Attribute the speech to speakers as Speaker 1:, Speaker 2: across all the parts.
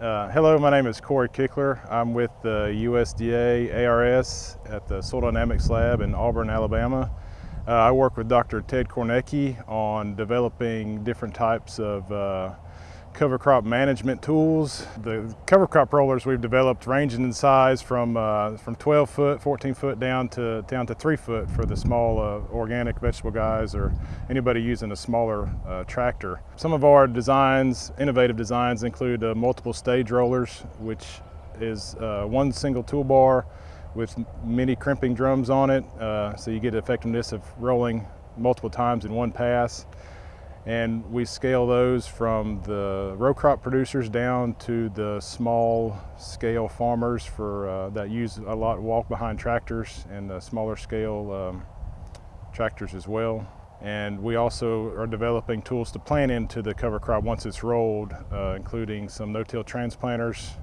Speaker 1: Uh, hello, my name is Corey Kichler. I'm with the USDA ARS at the Soil Dynamics Lab in Auburn, Alabama. Uh, I work with Dr. Ted Kornecki on developing different types of uh, cover crop management tools. The cover crop rollers we've developed ranging in size from, uh, from 12 foot, 14 foot down to, down to 3 foot for the small uh, organic vegetable guys or anybody using a smaller uh, tractor. Some of our designs, innovative designs, include uh, multiple stage rollers, which is uh, one single toolbar with many crimping drums on it, uh, so you get the effectiveness of rolling multiple times in one pass and we scale those from the row crop producers down to the small scale farmers for uh, that use a lot of walk behind tractors and the smaller scale um, tractors as well. And we also are developing tools to plant into the cover crop once it's rolled, uh, including some no-till transplanters.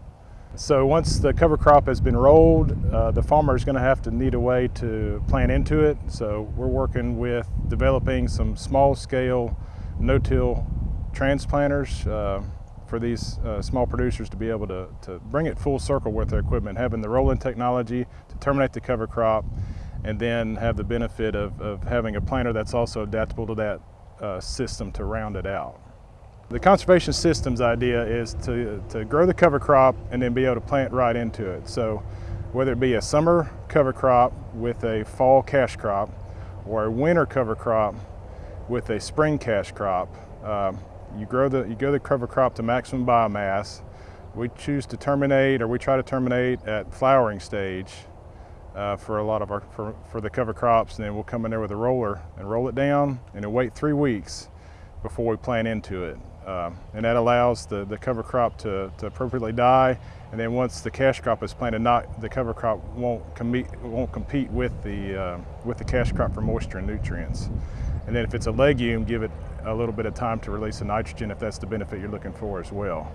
Speaker 1: So once the cover crop has been rolled, uh, the farmer is going to have to need a way to plant into it. So we're working with developing some small scale no-till transplanters uh, for these uh, small producers to be able to, to bring it full circle with their equipment, having the rolling technology to terminate the cover crop and then have the benefit of, of having a planter that's also adaptable to that uh, system to round it out. The conservation systems idea is to, to grow the cover crop and then be able to plant right into it. So whether it be a summer cover crop with a fall cash crop or a winter cover crop with a spring cash crop. Um, you grow the you grow the cover crop to maximum biomass. We choose to terminate, or we try to terminate at flowering stage uh, for a lot of our for, for the cover crops, and then we'll come in there with a roller and roll it down, and wait three weeks before we plant into it. Um, and that allows the, the cover crop to, to appropriately die. And then once the cash crop is planted, not the cover crop won't compete won't compete with the uh, with the cash crop for moisture and nutrients. And then if it's a legume, give it a little bit of time to release the nitrogen if that's the benefit you're looking for as well.